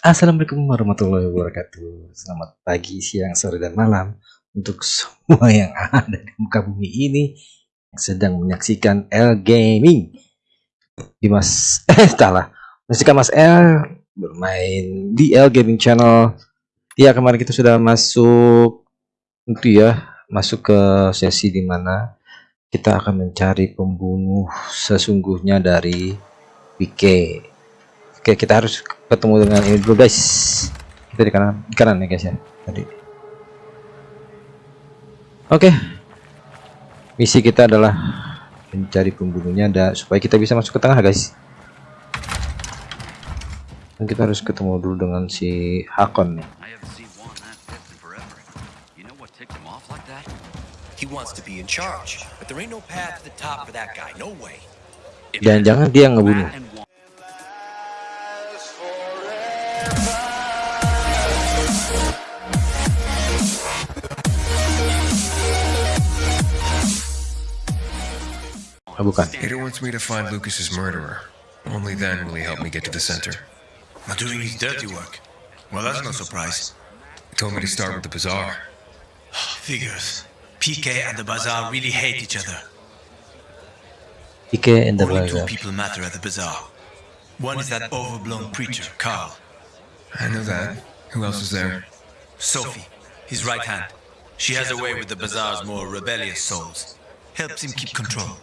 Assalamualaikum warahmatullahi wabarakatuh. Selamat pagi, siang, sore, dan malam untuk semua yang ada di muka bumi ini yang sedang menyaksikan L Gaming. Dimas, eh salah, menyaksikan Mas L bermain di L Gaming Channel. Ya kemarin kita sudah masuk itu ya, masuk ke sesi dimana kita akan mencari pembunuh sesungguhnya dari PK Oke, kita harus ketemu dengan ini dulu, guys. Kita di kanan, di kanan nih, ya, guys ya. Tadi. Oke. Misi kita adalah mencari pembunuhnya ada supaya kita bisa masuk ke tengah, guys. Dan kita harus ketemu dulu dengan si Hakon nih. Jangan-jangan dia ngebunuh. Ah, Aitor wants me to find Lucas's murderer. Only then will he help me get to the center. Not doing his dirty work. Well, that's no surprise. He told me to start with the bazaar. Figures. PK and the bazaar really hate each other. PK and the Only two people matter at the bazaar. One is that overblown preacher, Carl. I know that. Who else is there? Sophie, his right hand. She has a way with the bazaar's more rebellious souls. Helps him keep control.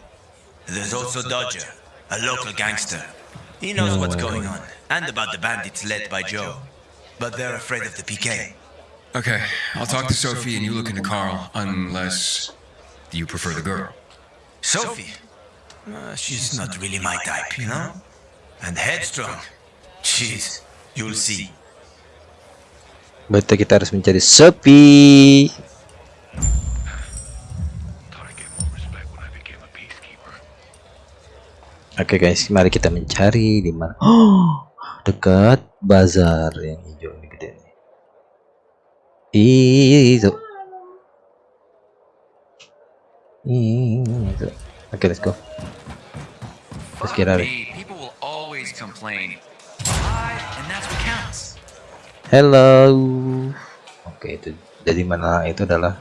There's also Dodger, a local gangster. He knows no what's way. going on, and about the bandits led by Joe. But they're afraid of the PK. Okay, I'll talk to Sophie and you look into Carl, unless you prefer the girl. Sophie? Uh, she's not really my type, you know? And headstrong. Jeez, you'll see. Berarti kita harus mencari Sophie. Oke okay guys, mari kita mencari di mana. Oh, dekat bazar yang hijau ini gede nih. Itu. Itu. Oke, okay, let's go. Let's get out Hello. Oke, okay, itu jadi mana itu adalah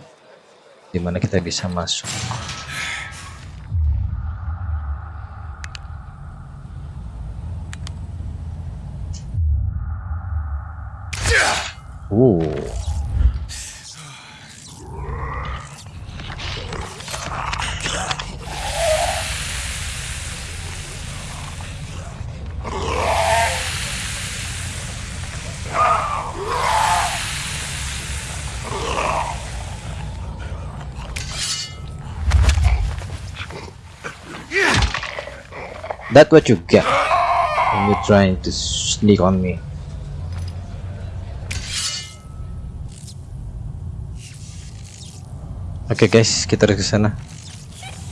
di mana kita bisa masuk. Ooh. That's what you get when you're trying to sneak on me. Oke okay guys, kita harus ke sana.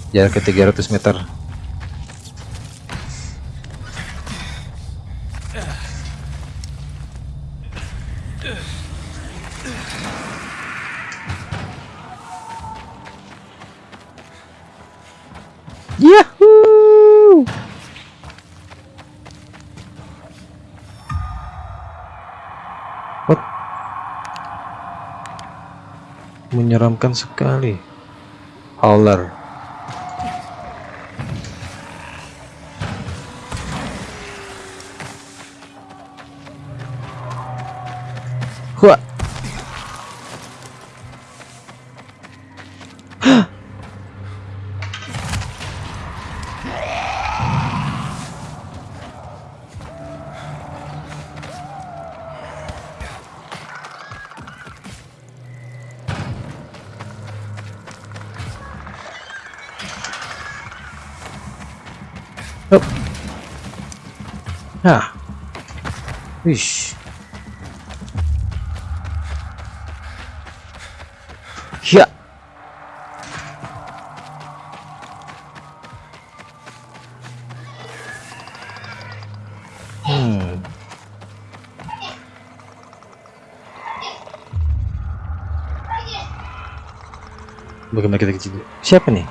Jarak ke 300 meter. menyeramkan sekali. Howler Nah. Wish. Ya. Hmm. Bagaimana kita kecil? Siapa nih?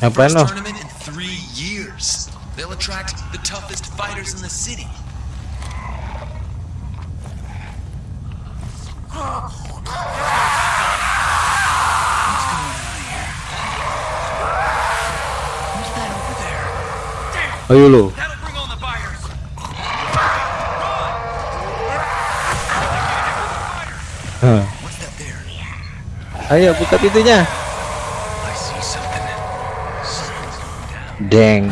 The ah, first bueno. tournament in three years. They'll attract the toughest fighters in the city. Ayo lo. Huh. Ayo buka pintunya. Dang.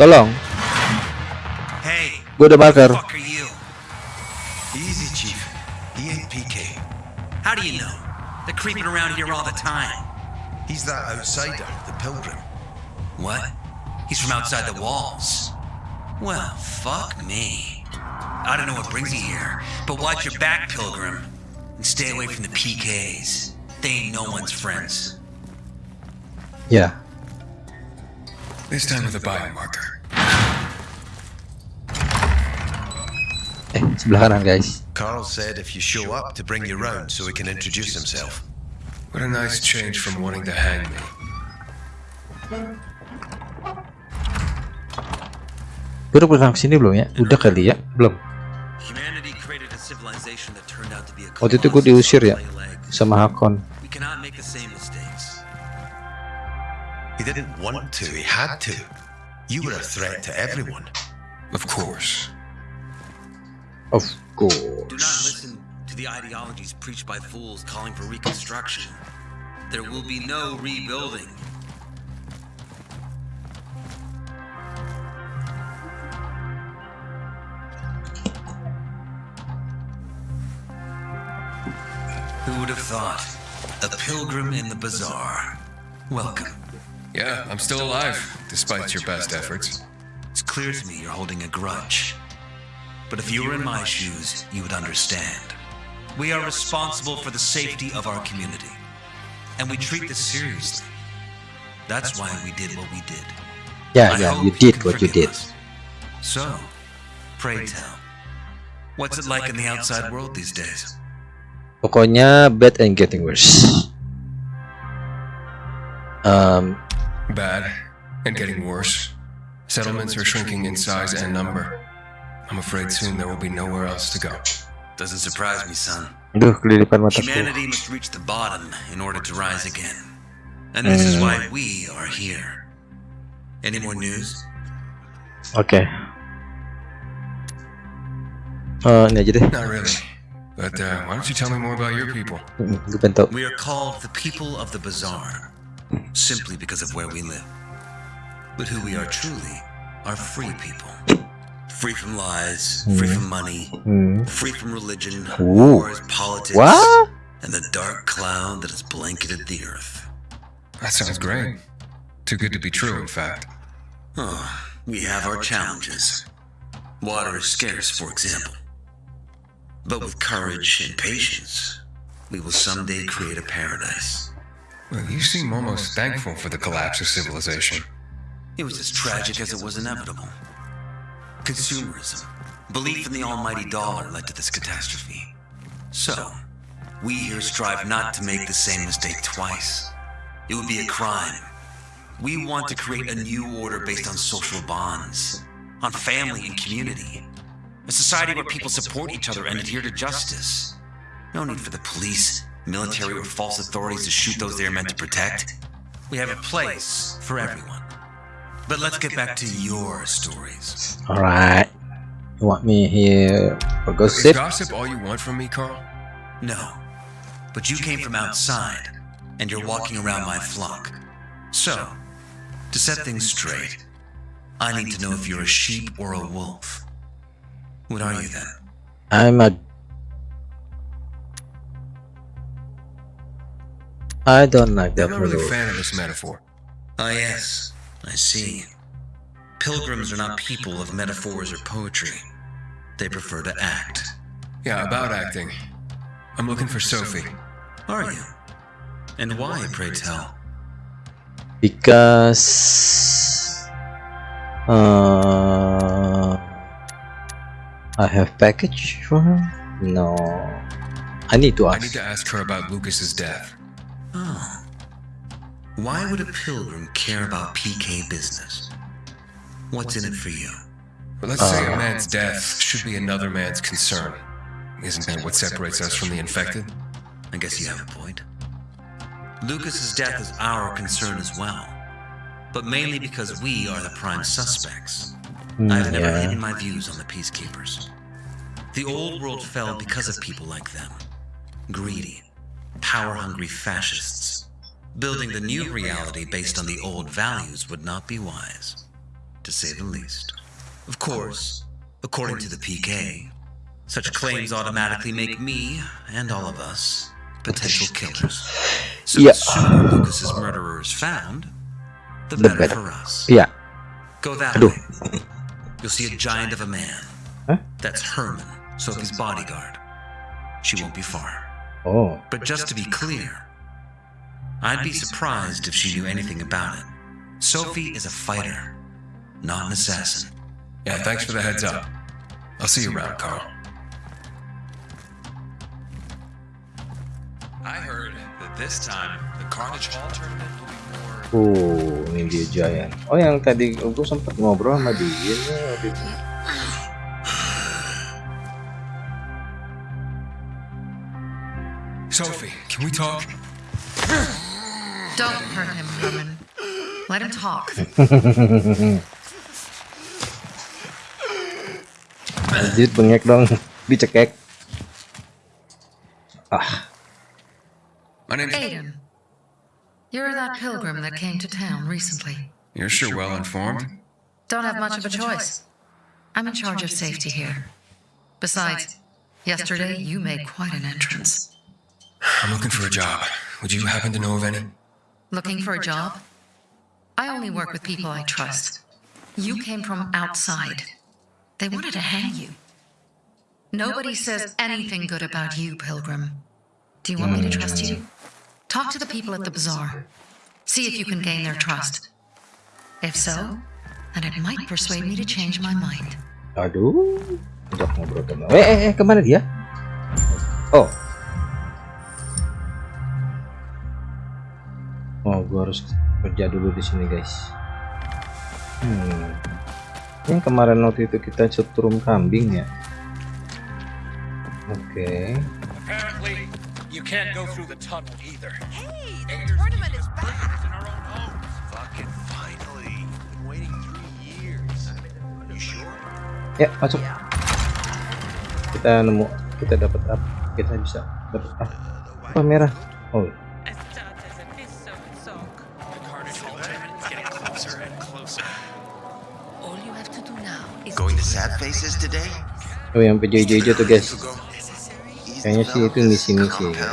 Tolong. Hey. Gue udah bakar. Easy, Chief. He ain't PK. How do you know? They're creeping around here all the time. He's that outsider, the pilgrim. What? He's from outside the walls. Well, fuck me. I don't know what brings you here, but watch your back, Pilgrim. And stay away from the PKs. They ain't no one's friends. Yeah. This time with a biomarker. Eh, sebelah kanan guys. Carl said if you show up to bring your own so he can introduce himself. What a nice change from wanting to hang me. Kita pernah kesini belum ya? Udah kali ya? Belum. Waktu itu gue diusir ya sama Hakon. He didn't want to, he had to. You were a threat to everyone. Of course. Of course. Do not listen to the ideologies preached by fools calling for reconstruction. There will be no rebuilding. Who would have thought? A pilgrim in the bazaar. Welcome. Yeah, I'm still alive, despite your best efforts. It's clear to me you're holding a grudge. But if you were in my shoes, you would understand. We are responsible for the safety of our community. And we treat this seriously. That's why we did what we did. Yeah, yeah, you did what you did. So, pray tell, what's it like in the outside world these days? Pokoknya bad and getting worse. Um, bad and getting worse. Settlements are shrinking in size and number. I'm afraid soon there will be nowhere else to go. Doesn't surprise me, son. Duh, Humanity must reach the bottom in order to rise again. And this is hmm. why we are here. Any more news? Okay. Uh, Not really. But uh, why don't you tell me more about your people? Mm-hmm. We are called the people of the bazaar, simply because of where we live. But who we are truly are free people. Free from lies, free from money, mm-hmm. free from religion, wars, politics, what? and the dark cloud that has blanketed the earth. That sounds great. Too good to be true, in fact. Oh, we have our challenges. Water is scarce, for example. But with courage and patience, we will someday create a paradise. Well, you seem almost thankful for the collapse of civilization. It was as tragic as it was inevitable. Consumerism, belief in the almighty dollar led to this catastrophe. So, we here strive not to make the same mistake twice. It would be a crime. We want to create a new order based on social bonds, on family and community, a society where people support each other and adhere to justice. No need for the police, military, or false authorities to shoot those they are meant to protect. We have a place for everyone. But let's get back to your stories. Alright. You want me here for gossip? Is gossip all you want from me, Carl? No. But you came from outside, and you're walking around my flock. So, to set things straight, I need to know if you're a sheep or a wolf. What are you then? I'm a... I don't like that. I'm not really a fan of this metaphor. Ah yes, I see. Pilgrims are not people of metaphors or poetry. They prefer to act. Yeah, about acting. I'm looking for Sophie. Are you? And why, pray tell? Because... Uh... I have package for her? No. I need to ask. I need to ask her about Lucas's death. Oh. Why would a pilgrim care about PK business? What's in it for you? let's uh, say a uh, man's death should be another man's concern. Isn't that what separates us from the infected? I guess you have a point. Lucas's death is our concern as well, but mainly because we are the prime suspects. Mm, I've never yeah. hidden my views on the Peacekeepers. The old world fell because of people like them. Greedy, power-hungry fascists. Building the new reality based on the old values would not be wise, to say the least. Of course, according to the PK, such claims automatically make me, and all of us, potential killers. So yeah. the sooner Lucas's murderer is found, the, the better, better, for us. Yeah. Go that Aduh. way. You'll see a giant of a man. Huh? That's Herman, Sophie's bodyguard. She won't be far. Oh. But just to be clear, I'd be surprised if she knew anything about it. Sophie is a fighter, not an assassin. Yeah, thanks for the heads up. I'll see you around, Carl. I heard that this time the Carnage Hall tournament Uh, ini dia Giant. Oh, yang tadi aku sempat ngobrol sama dia nih. Sophie, can we talk? Don't hurt him, Herman. Let him talk. Anjir, bengek dong. Dicekek. Ah. Aiden, You're that pilgrim that came to town recently. You're sure well informed. Don't have much of a choice. I'm in charge of safety here. Besides, yesterday you made quite an entrance. I'm looking for a job. Would you happen to know of any? Looking for a job? I only work with people I trust. You came from outside. They wanted to hang you. Nobody says anything good about you, Pilgrim. Do you want me to hmm. trust you? Talk to the people at the bazaar. See if you can gain their trust. If so, then it might persuade me to change my mind. Aduh, udah ngobrol sama. Eh, eh, eh, kemana dia? Oh. Oh, gua harus kerja dulu di sini, guys. Hmm. Yang kemarin waktu itu kita setrum kambing ya. Oke. Okay can't go through the tunnel either. Hey, the Ayers tournament is back! In our own homes. Fucking finally! Been waiting three years. You sure? Ya, masuk. Yeah. Kita nemu, kita dapat apa? Kita bisa dapat apa? Apa merah? Oh. Iya. Going to sad faces today? Oh, yang hijau-hijau tuh guys. Kayaknya sih itu misi-misi ya.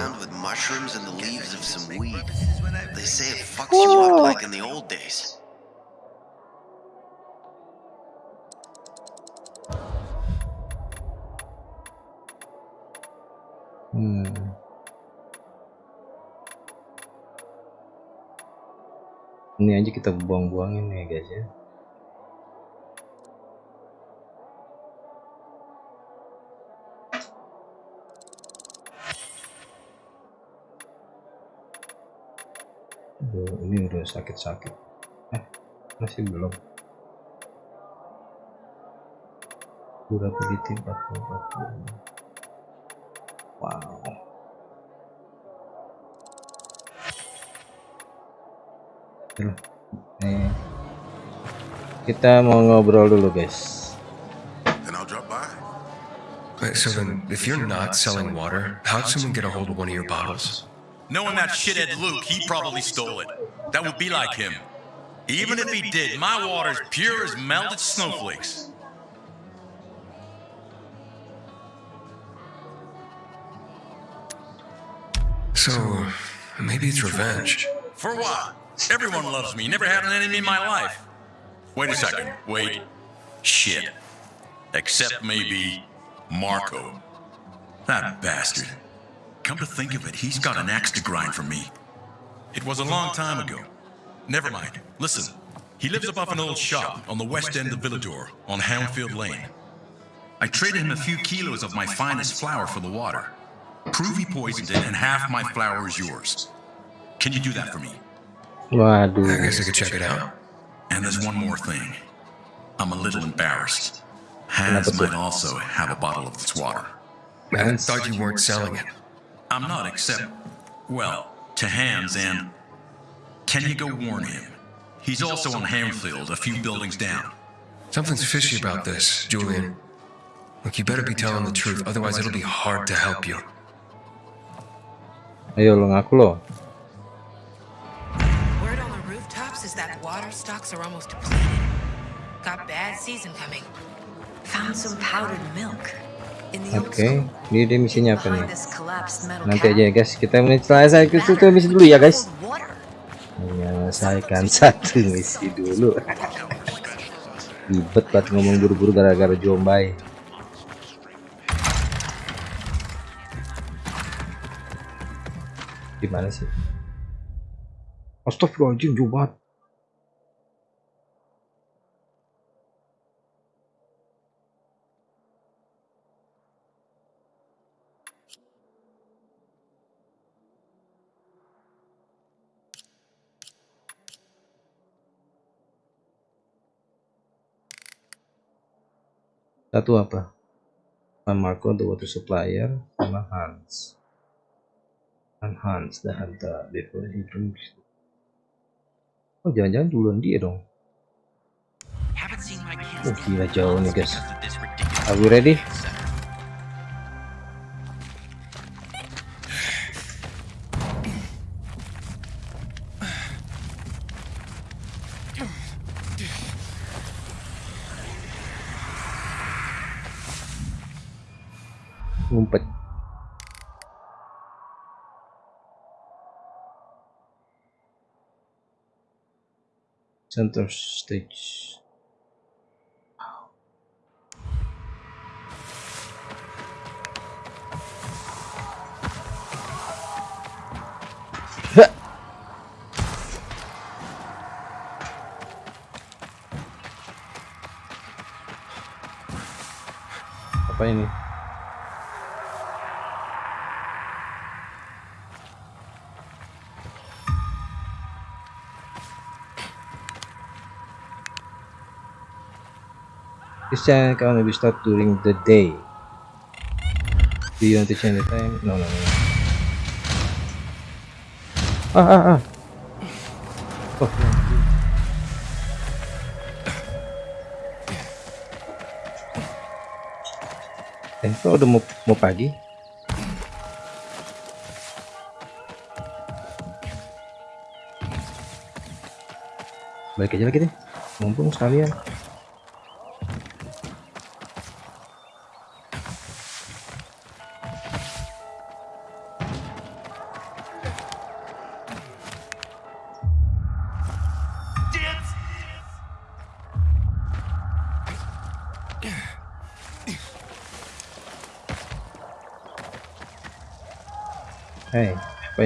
Hmm. Ini aja kita buang-buangin ya guys ya. Aduh, ini udah sakit-sakit eh masih belum Udah 40 40 wow Nih, kita mau ngobrol dulu guys. Wait, so then, if you're not selling water, how'd someone get a hold of one of your bottles? Knowing that shithead Luke, he probably stole it. That would be like him. Even if he did, my water's pure as melted snowflakes. So, maybe it's revenge. For what? Everyone loves me. Never had an enemy in my life. Wait a second. Wait. Shit. Except maybe Marco. That bastard. Come to think of it, he's got an axe to grind for me. It was a long time ago. Never mind. Listen, he lives above an old shop on the west end of Villedor, on Hamfield Lane. I traded him a few kilos of my finest flour for the water. Prove he poisoned it, and half my flour is yours. Can you do that for me? do. I guess I could check it out. And there's one more thing. I'm a little embarrassed. Hans might also have a bottle of this water. I thought you weren't selling it. I'm not except, well, to Hans and... Can you go warn him? He's also on Hamfield, a few buildings down. Something's fishy about this, Julian. Look, you better be telling the truth, otherwise it'll be hard to help you. Ayo, Word on the rooftops is that water stocks are almost depleted. Got bad season coming. Found some powdered milk. Oke, okay. ini dia misinya apa nih? Nanti aja ya guys, kita menyelesaikan satu misi dulu ya guys. Menyelesaikan iya, satu misi dulu. Ribet banget ngomong buru-buru gara-gara jombai. Gimana sih? Astagfirullahaladzim, jauh satu apa Marco the water supplier sama Hans and Hans the hunter before he drinks oh jangan-jangan duluan dia dong oh gila jauh nih guys are we ready center stage. Wow. Apa ini? Christian can only be stopped during the day. Do you want to change the time? No, no, no. Ah, ah, ah. Oh, no. Eh, kok udah mau, mau pagi? Balik aja lagi deh, mumpung sekalian. Ya.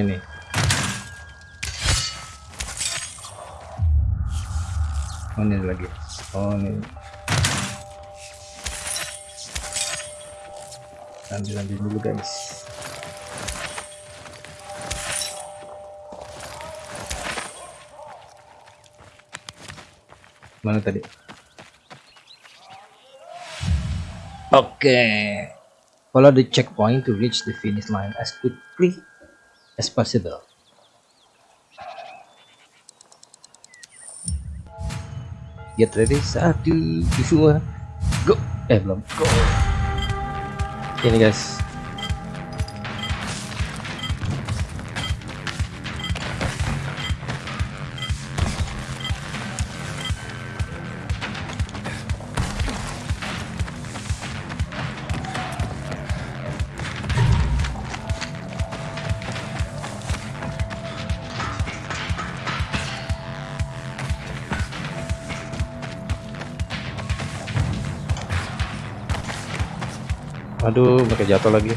ini oh ini lagi oh ini lanjut lanjut dulu guys mana tadi oke okay. follow the checkpoint to reach the finish line as quickly as possible. Get ya ready, satu, dua, go. Eh belum, go. Ini guys, aduh pakai jatuh lagi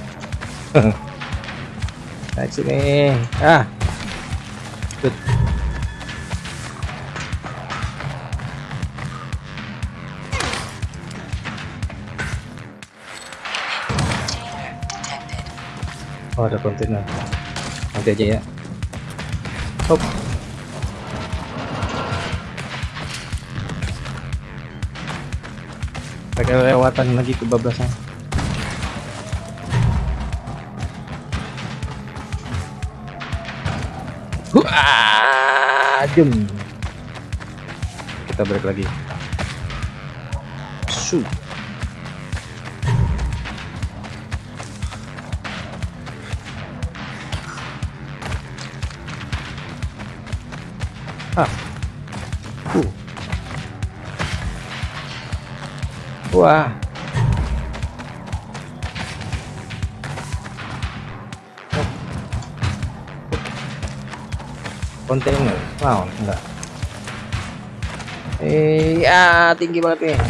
naik sini ah Good. Oh ada kontainer Nanti aja ya Hop Pakai lewatan lagi ke bablasan. ah, kita break lagi su ah uh. wah kontainer wow enggak iya tinggi banget nih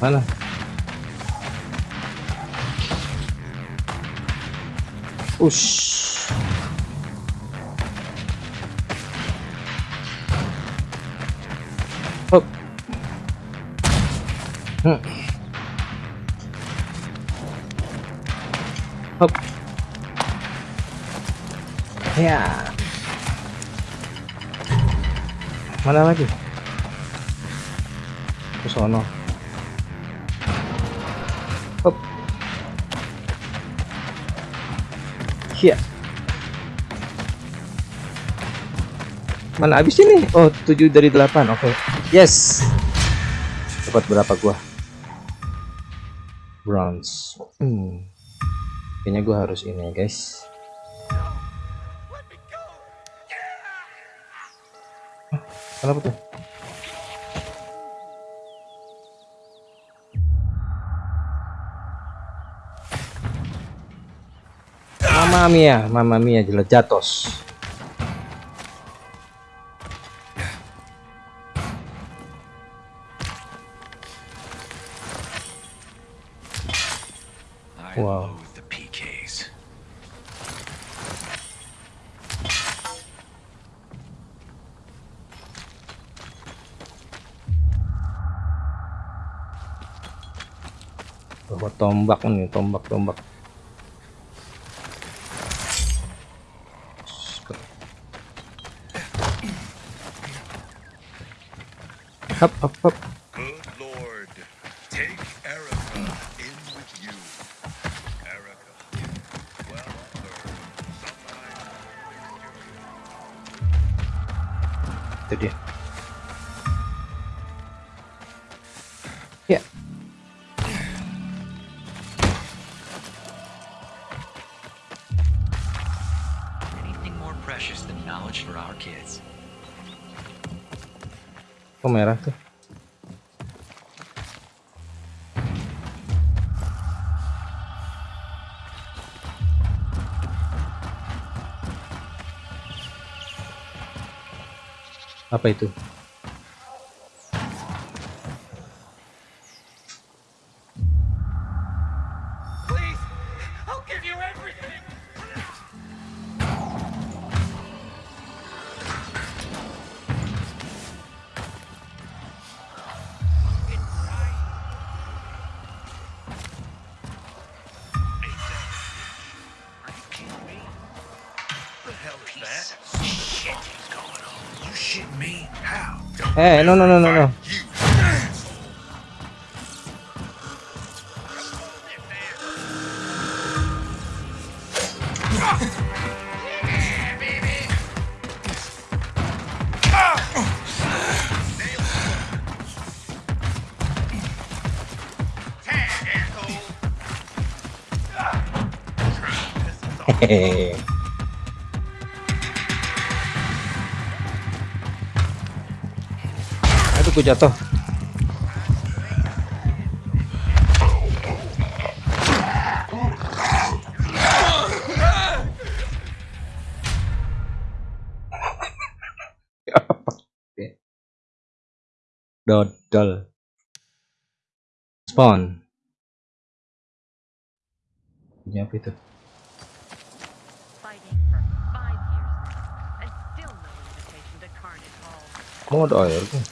mana ush Ya. Mana lagi? Ke sono. Hop. Ya. Mana habis ini? Oh, 7 dari 8. Oke. Okay. Yes. Dapat berapa gua? Bronze. Hmm. Kayaknya gua harus ini, guys. Kenapa tuh? Mama mia, mama mia jelas jatuh. tombak nih tombak tombak hop hop hop apa itu no, no, no, no, no. jatuh dodol spawn punya apa itu mode oil tuh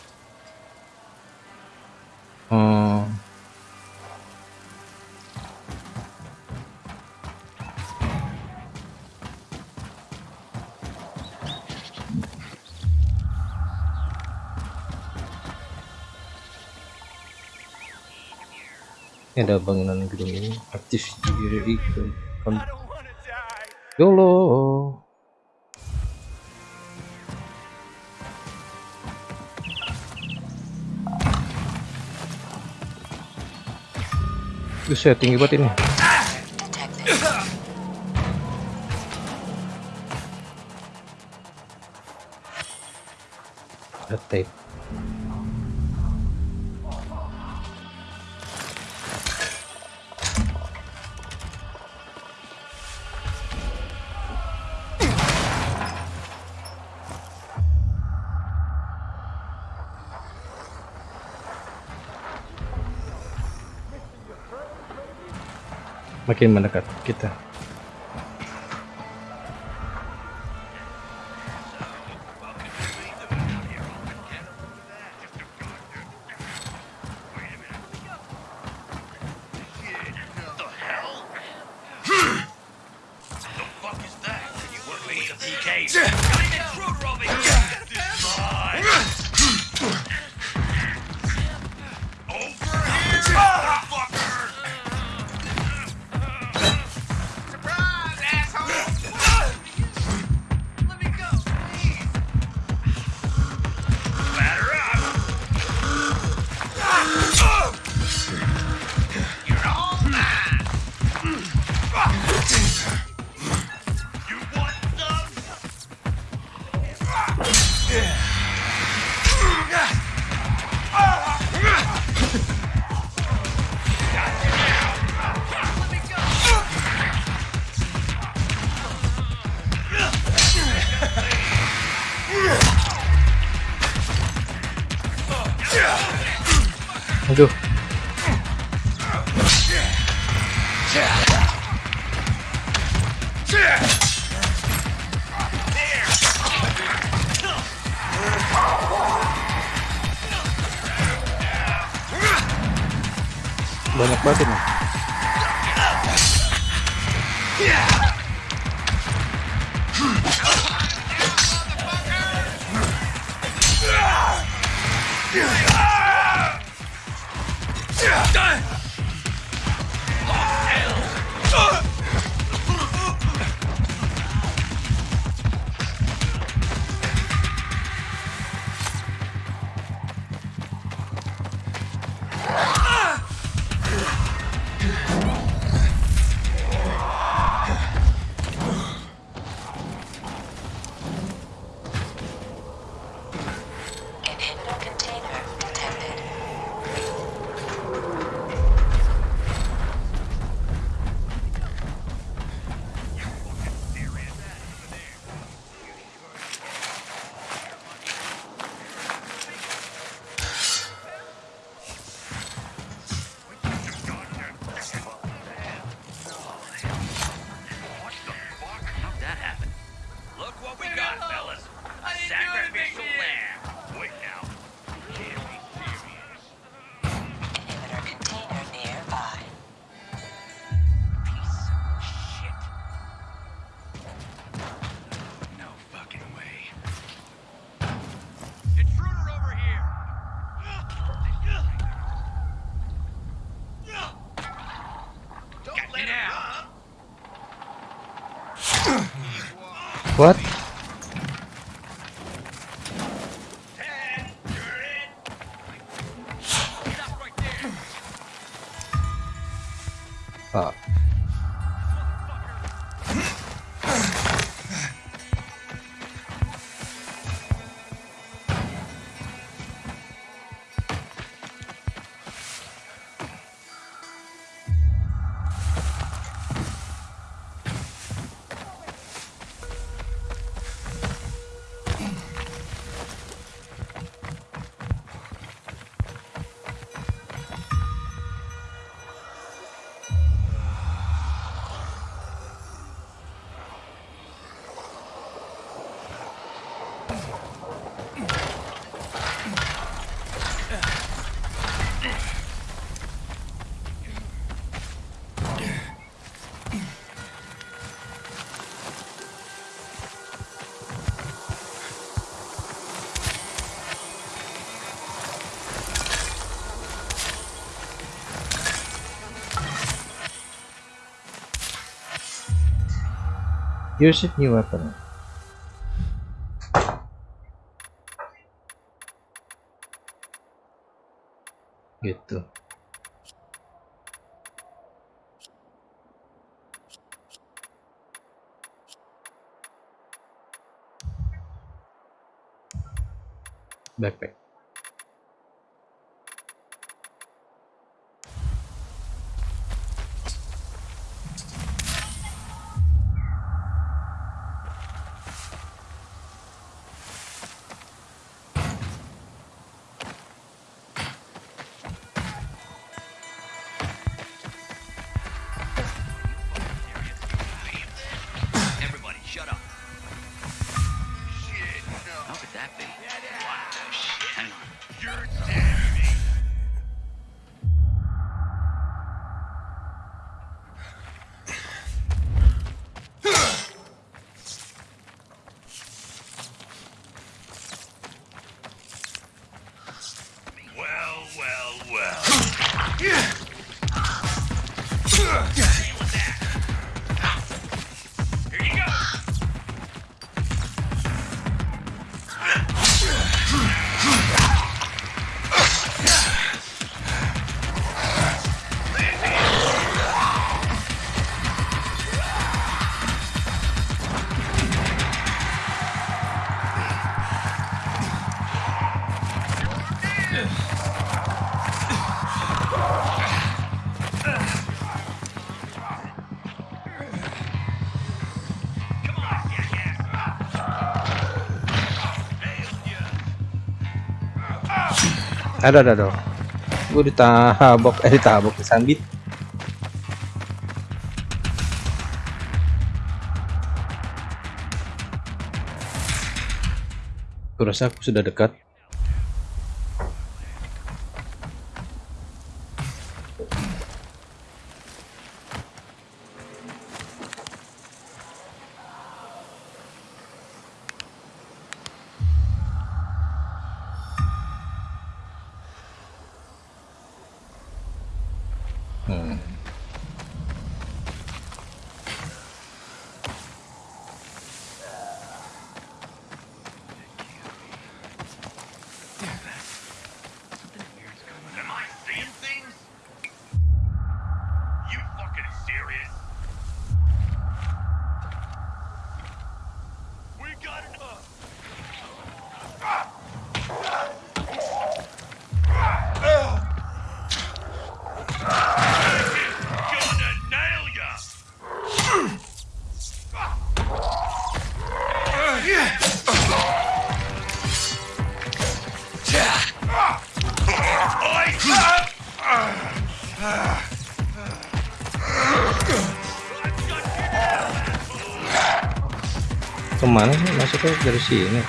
Oh. ada bangunan gedung ini aktif diri ke YOLO Buset, tinggi banget ini. Attack. makin mendekat kita Yeah. Usage new weapon. Gitu. Backpack. Ada ada dong. Gue ditabok, eh ditabok, disambit. Kurasa aku sudah dekat. University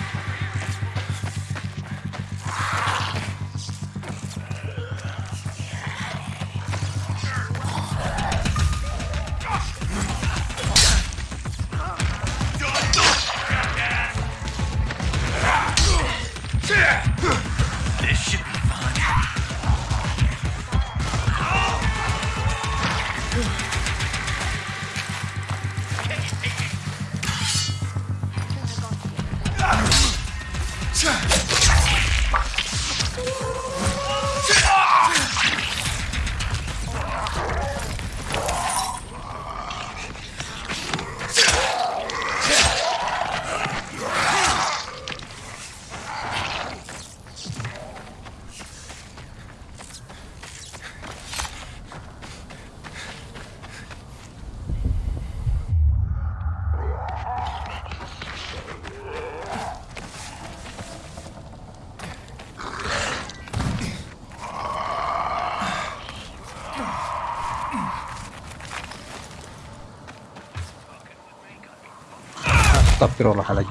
اخر مره حلقه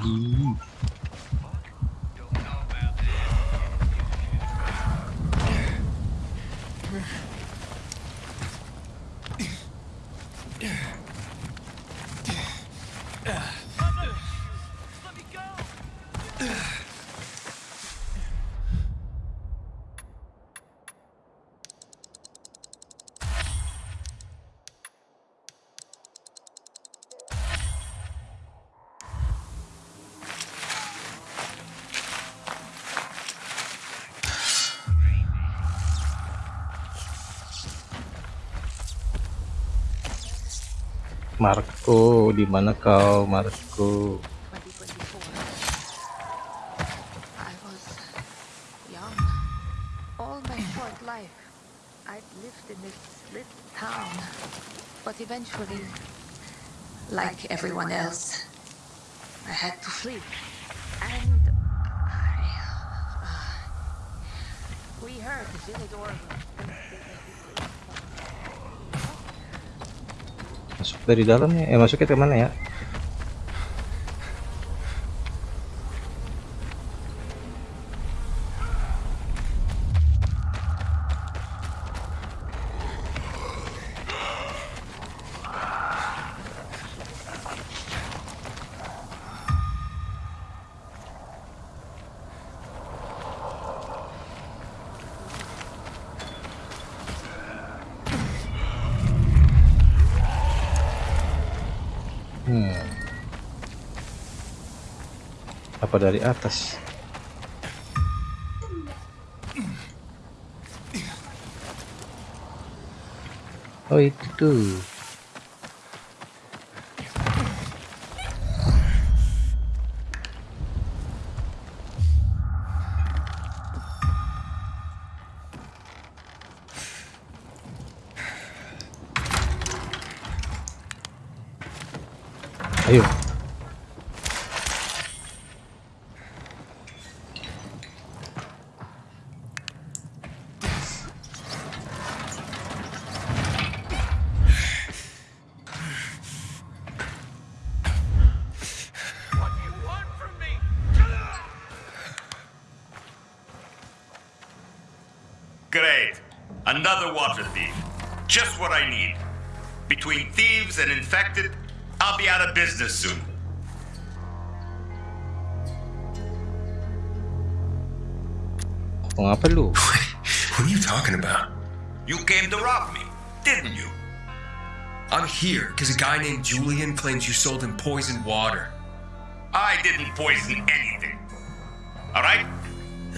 Oh, di mana kau Marco dari dalam ya eh, masuknya ke mana ya dari atas oh itu tuh Julian, Julian claims you sold him poisoned water. I didn't poison anything. All right?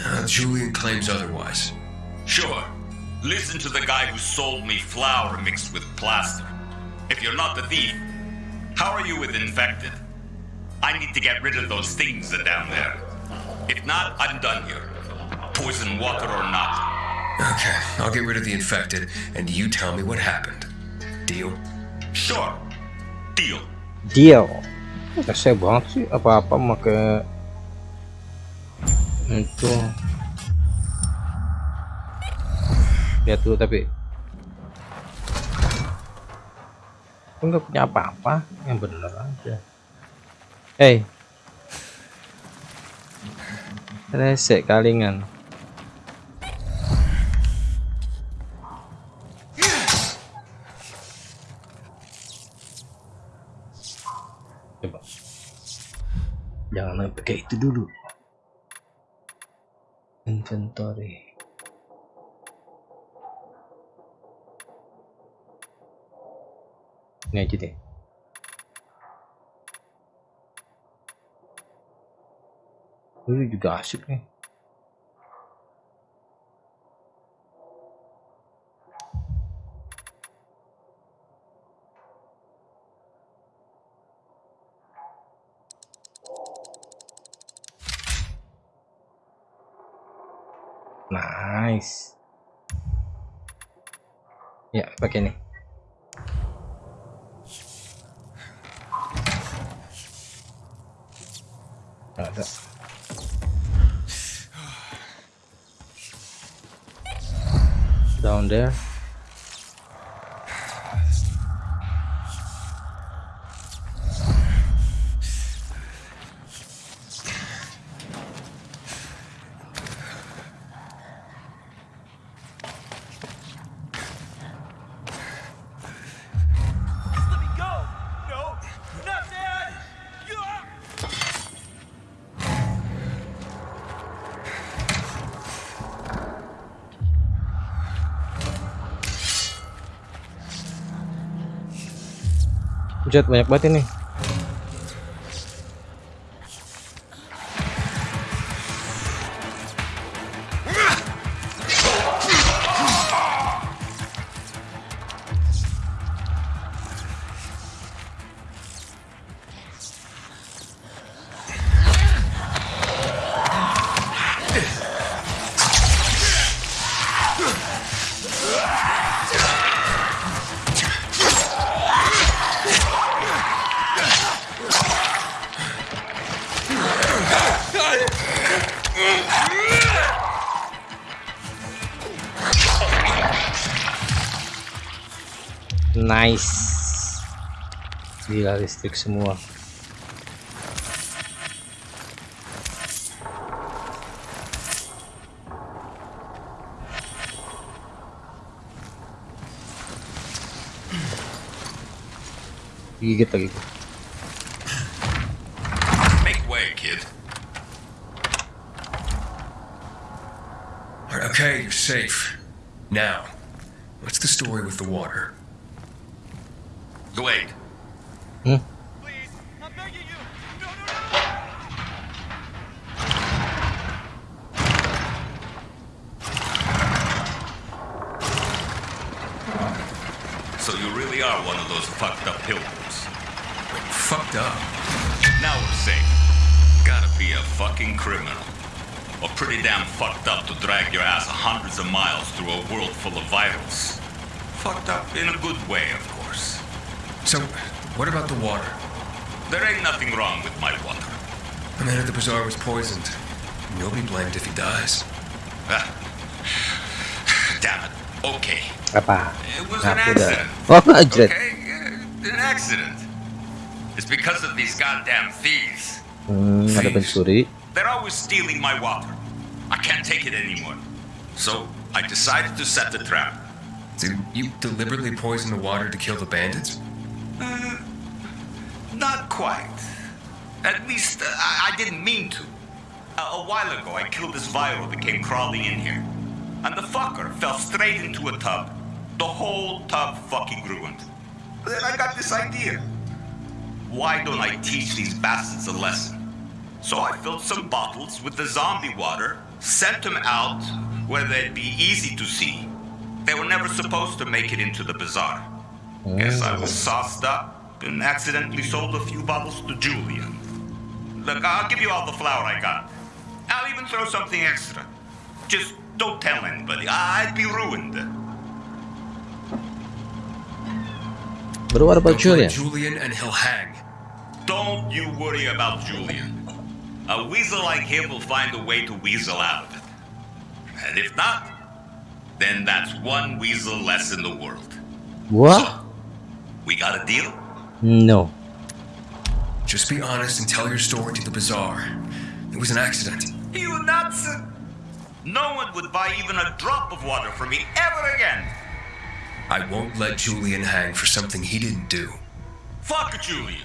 Uh, Julian claims otherwise. Sure. Listen to the guy who sold me flour mixed with plaster. If you're not the thief, how are you with infected? I need to get rid of those things that are down there. If not, I'm done here. Poison water or not. Okay, I'll get rid of the infected, and you tell me what happened. Deal? Sure. Deal. Deal. Rese banget sih apa-apa make itu. Lihat dulu tapi nggak punya apa-apa yang benar, aja. Hei, eh. rese kalingan. jangan pakai itu dulu inventory ini aja deh ini juga asik nih nice ya pakai ini ada down there banyak banget ini realistik semua gigit lagi Make way, kid. Okay, you're safe. Now, what's the story with the water? poisoned. you'll be blamed if he dies. Ah. Damn it. Okay. Apa? It was an accident. Oh, accident. Okay, an accident. It's because of these goddamn thieves. Hmm, ada pencuri. They're always stealing my water. I can't take it anymore. So I decided to set the trap. Did you deliberately poison the water to kill the bandits? Uh, not quite. At least uh, I didn't mean to. Uh, a while ago, I killed this viral that came crawling in here. And the fucker fell straight into a tub. The whole tub fucking ruined. Then I got this idea. Why don't I teach these bastards a lesson? So I filled some bottles with the zombie water, sent them out where they'd be easy to see. They were never supposed to make it into the bazaar. Guess I was sauced up and accidentally sold a few bottles to Julian. Look, I'll give you all the flour I got. I'll even throw something extra. Just don't tell anybody. I'd be ruined. But what about Julian? Julian and he'll hang. Don't you worry about Julian. A weasel like him will find a way to weasel out of it. And if not, then that's one weasel less in the world. What? So, we got a deal? No. Just be honest and tell your story to the bazaar. It was an accident. You nuts! No one would buy even a drop of water from me ever again. I won't let Julian hang for something he didn't do. Fuck Julian.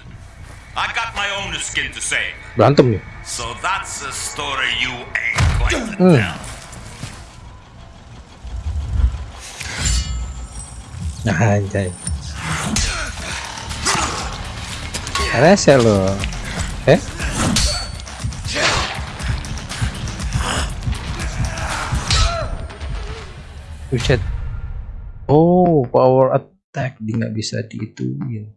I got my own skin to save. Berantem So that's a story you ain't going to hmm. tell. Nah, anjay. Rese lo. Eh? Buset. Oh, power attack dia nggak bisa diituin.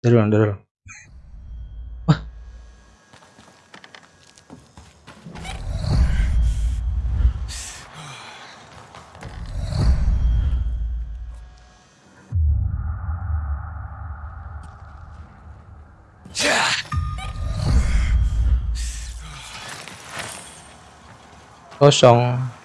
Dari ulang, 松。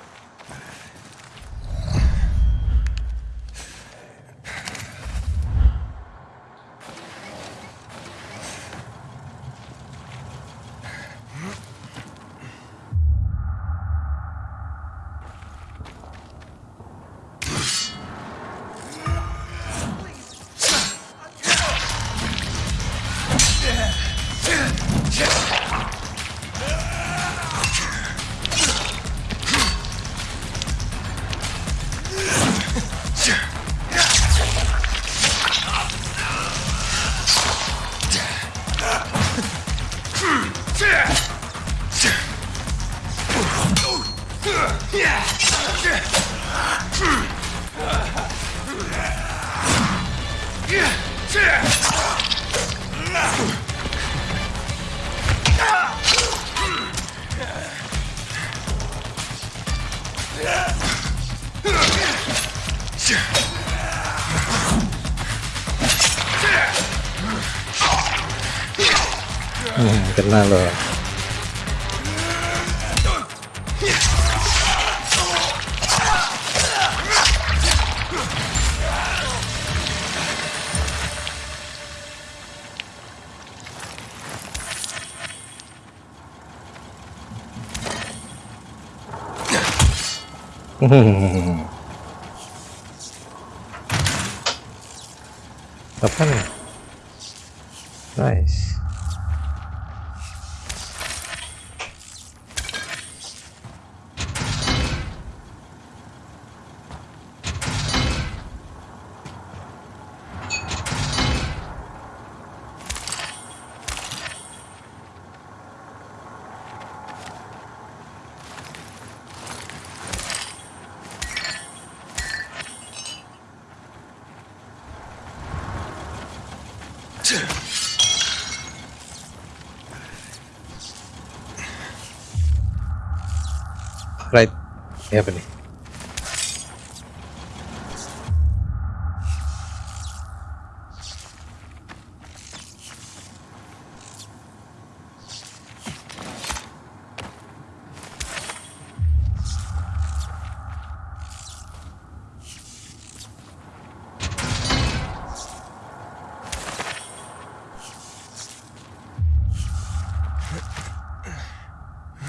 heavily.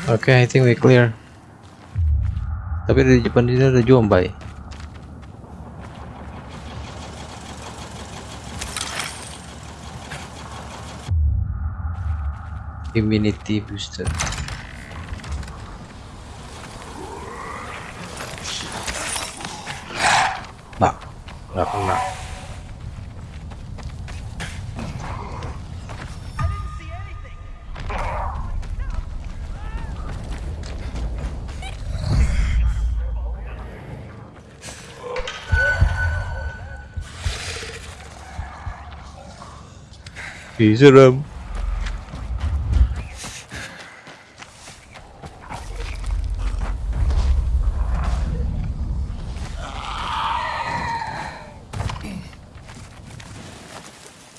Okay, I think we're clear. tapi di depan dia ada jombai. immunity booster kiezer hem.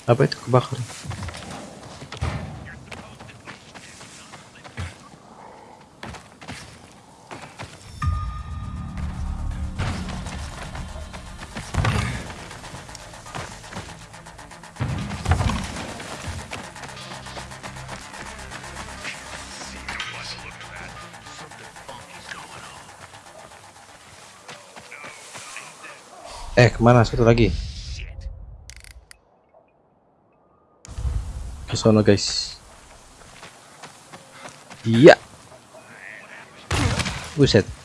Apa itu kebakaran? Eh, kemana? Satu lagi. Ke sana, guys. Iya. Buset.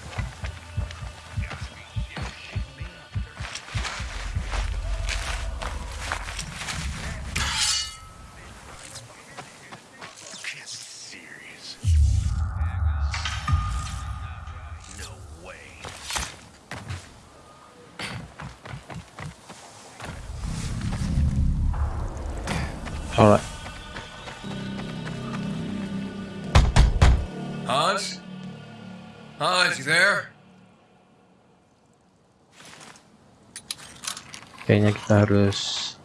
kayaknya kita harus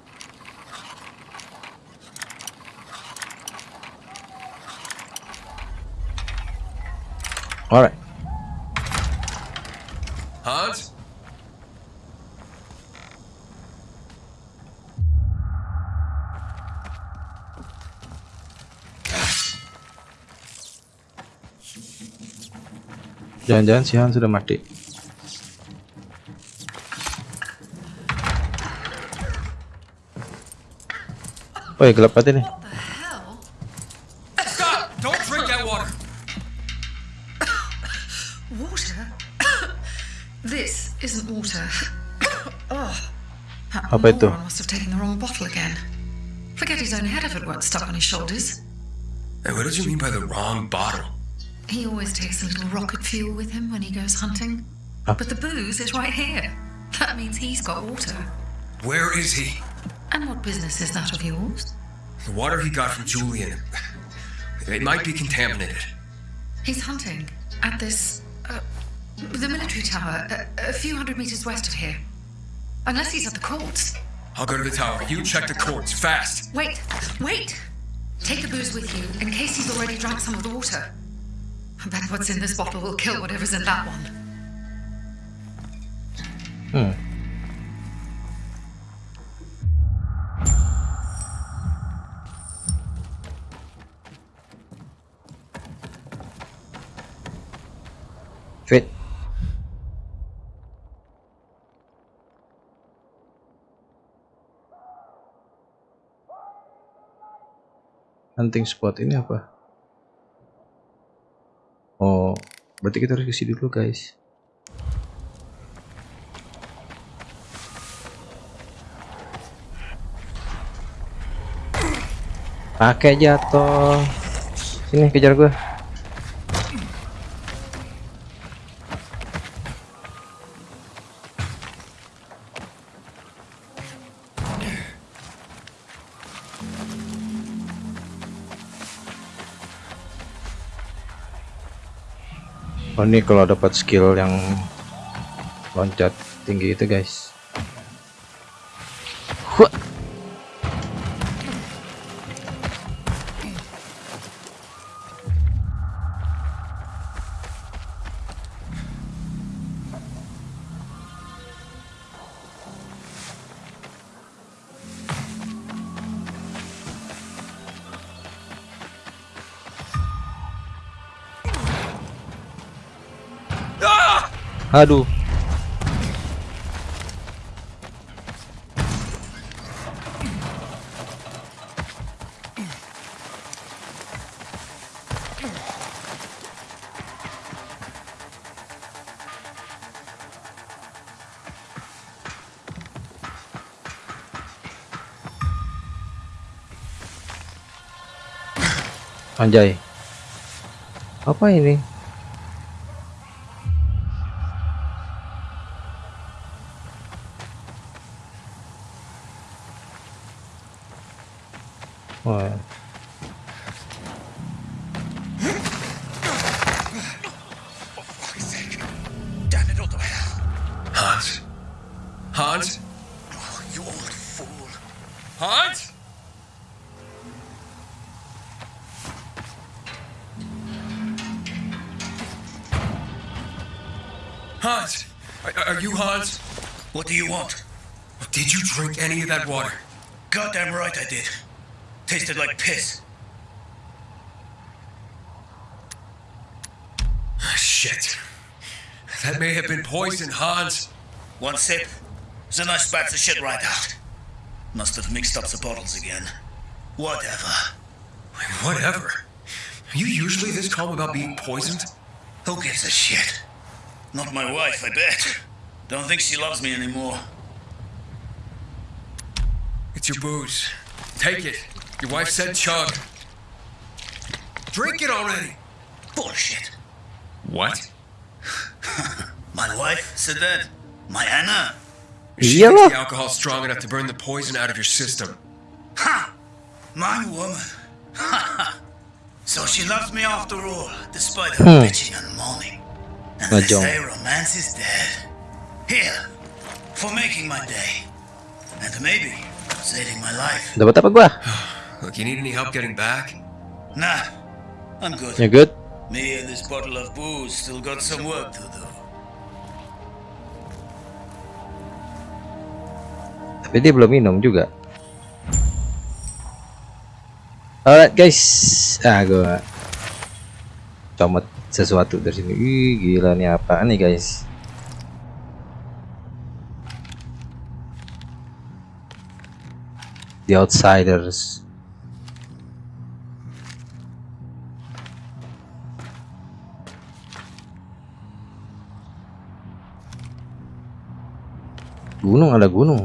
alright Hans Jangan-jangan si Han sudah mati. Oy, gelap pati nih. Don't drink that water. Water? This isn't water. Oh. That Apa itu? must have taken the wrong bottle again. Forget his own head if it weren't stuck on his shoulders. Hey, what did you mean by the wrong bottle? He always takes a little rocket fuel with him when he goes hunting. Ah. But the booze is right here. That means he's got water. Where is he? And what business is that of yours? The water he got from Julian. It might be contaminated. He's hunting at this. Uh, the military tower, a, a few hundred meters west of here. Unless he's at the courts. I'll go to the tower. You check the courts, fast. Wait, wait! Take the booze with you, in case he's already drunk some of the water. I bet what's in this bottle will kill whatever's in that one. hunting spot ini apa oh berarti kita harus kesini dulu guys pakai jatuh sini kejar gue Ini kalau dapat skill yang loncat tinggi itu guys Aduh. Anjay. Apa ini? that water. Goddamn right I did. Tasted like piss. Ah, shit. That may have been poison, Hans. One sip, then I spat the shit right out. Must have mixed up the bottles again. Whatever. Whatever? Are you usually this calm about being poisoned? Who gives a shit? Not my wife, I bet. Don't think she loves me anymore. It's your booze. Take it. Your wife said chug. Drink it already. Bullshit. What? My wife said that. My Anna. She yeah. makes the alcohol strong enough to burn the poison out of your system. Ha! My woman. Ha! so she loves me after all, despite her hmm. bitching and moaning. And they say romance is dead. Here, for making my day. And maybe Saving Dapat apa gua? Nah, I'm good. You're good. Tapi dia belum minum juga. Alright guys, ah gua comot sesuatu dari sini. Ih, gila nih apaan nih guys? the outsiders gunung ada gunung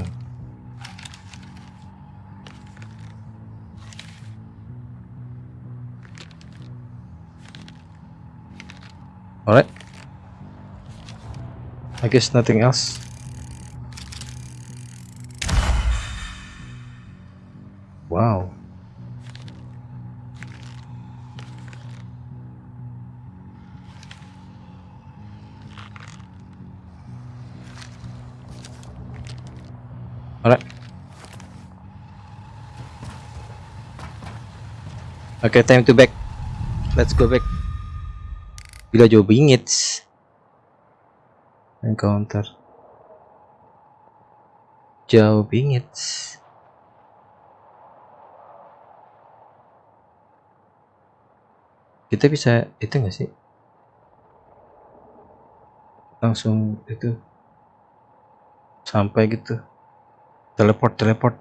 alright I guess nothing else Wow. Oke, okay, time to back. Let's go back. Gila jauh bingit. Encounter. Jauh bingit. kita bisa itu nggak sih langsung itu sampai gitu teleport teleport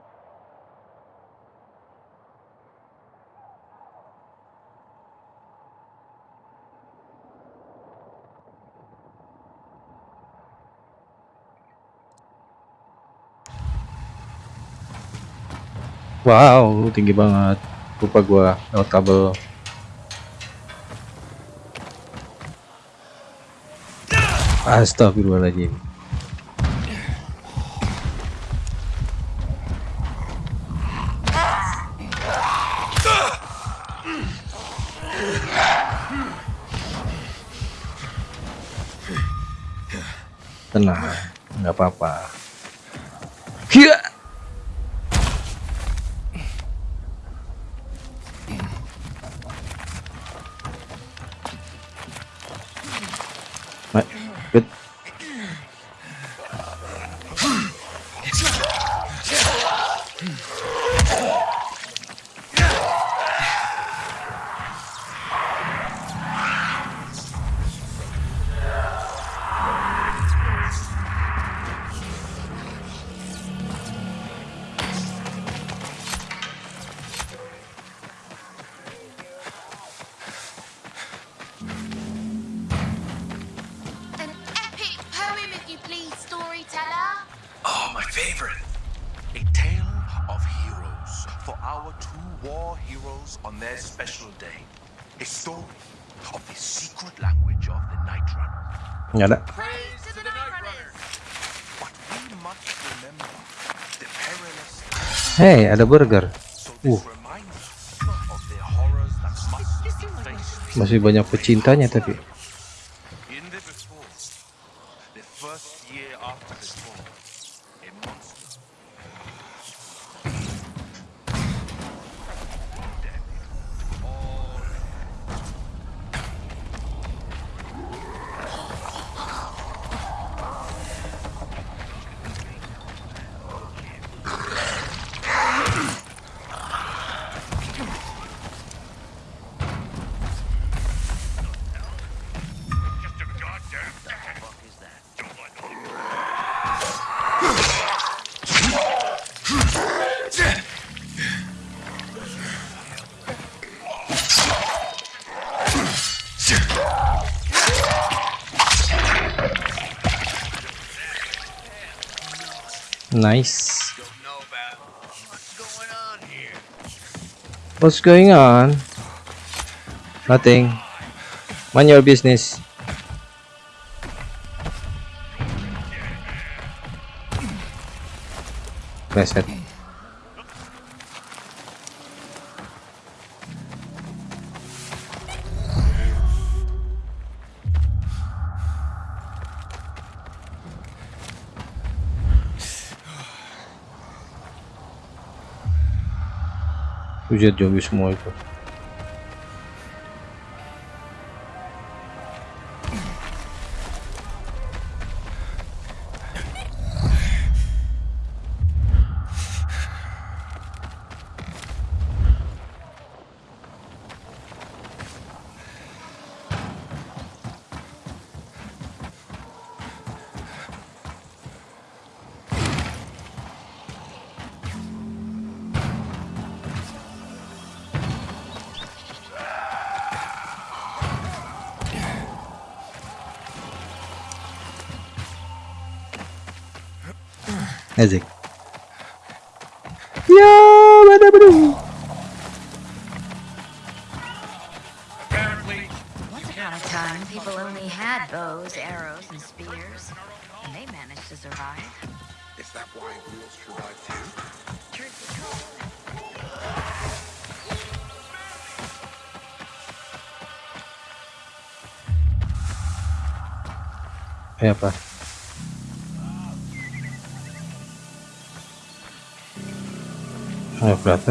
Wow, tinggi banget. Lupa gua lewat kabel. Astagfirullahaladzim Tenang, nggak apa-apa. nggak ada Hey, ada burger. Uh. Masih banyak pecintanya tapi. Nice. What's going on? Nothing. Mind your business. Nice. Ücret diyorum 3 muhalefet. kayak iya, apa ayo berarti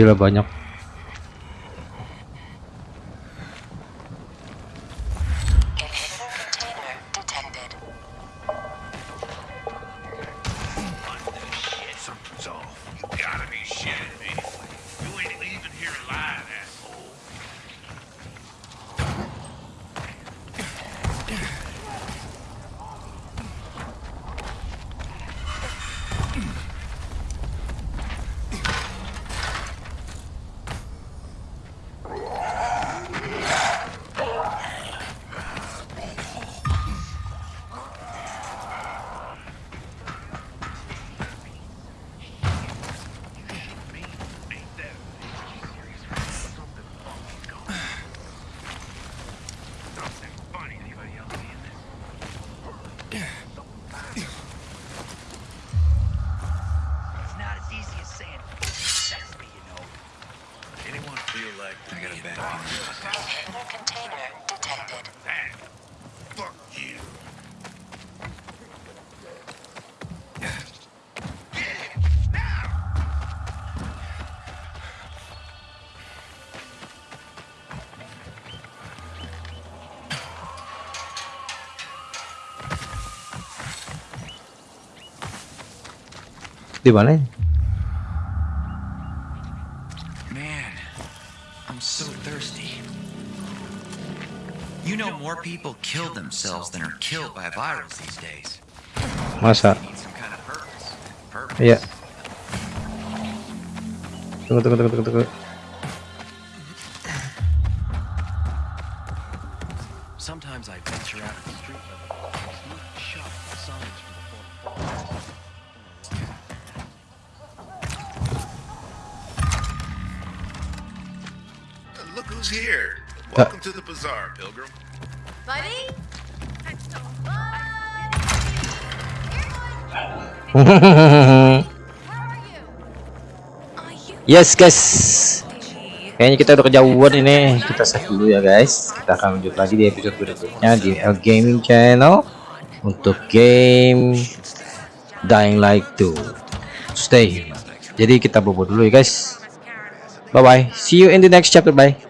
gila banyak di mana? Man, I'm so thirsty. You know more people kill themselves than are killed by virus these days. Masa? Iya. Tunggu, tunggu, tunggu, tunggu. yes guys kayaknya kita udah kejauhan ini kita save dulu ya guys kita akan lanjut lagi di episode berikutnya di L Gaming Channel untuk game Dying Light 2 stay jadi kita bobo dulu ya guys bye bye see you in the next chapter bye